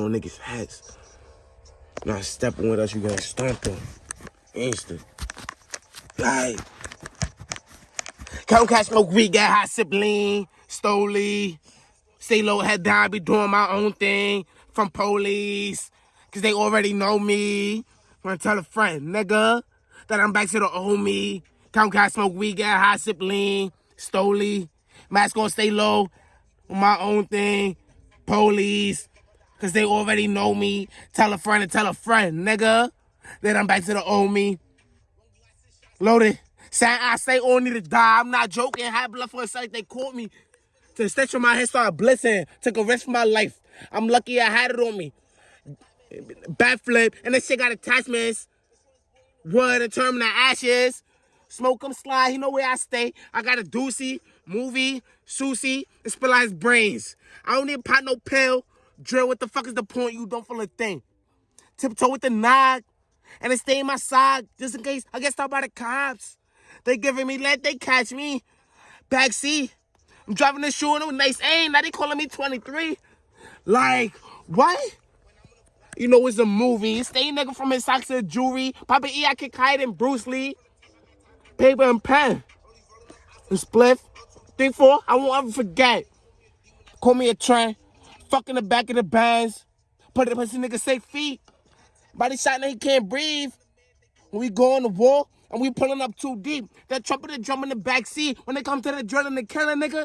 on niggas' hats. Not stepping with us, you gonna stomp them. Instant. Right. Count cash, smoke weed, get high, sip lean, stoli. Stay low, head down, be doing my own thing from police. Cause they already know me. Wanna tell a friend, nigga, that I'm back to the old me. Count cash, smoke weed, get high, sip lean, stoli. Mask gonna stay low, on my own thing. Police, cause they already know me. Tell a friend and tell a friend, nigga, Then I'm back to the old me. Loaded. Saying I say only to die. I'm not joking. Had blood for a second. They caught me. To the stitch on my head started blitzing. Took a risk for my life. I'm lucky I had it on me. Backflip. And this shit got attachments. Wood and to ashes. Smoke 'em slide. He know where I stay. I got a doozy, movie, sushi, and spill out his brains. I don't need pot no pill. Drill, what the fuck is the point? You don't feel a thing. Tiptoe with the nog. And they stay in my side just in case I get stopped by the cops. They giving me let they catch me. Backseat. I'm driving this shoe with nice aim. Now they calling me 23. Like, what? You know it's a movie. Stay nigga from his socks to jewelry. Papa E, I kick hide in Bruce Lee. Paper and pen. And spliff. Three, four, I won't ever forget. Call me a train. Fuck in the back of the bands. Put it pussy nigga safe feet. Body shot and he can't breathe. When we go on the wall and we pulling up too deep. That trumpet and drum in the back seat. When they come to the drill and the killer nigga.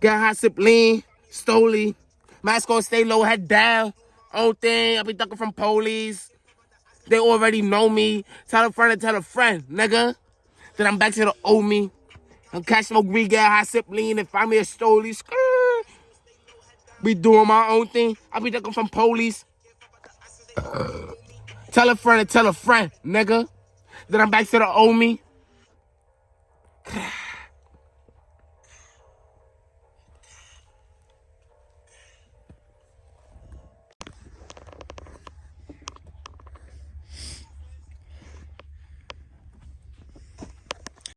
Get high, sip lean, stoli. Mask gonna stay low, head down. Own thing, I be ducking from police. They already know me. Tell a friend and tell a friend, nigga. Then I'm back to the old me. I'm cash smoke weed, get high, sip lean, and find me a stoli. Skirt be doing my own thing. I be ducking from police. Uh, tell a friend tell a friend, nigga. Then I'm back to the old me.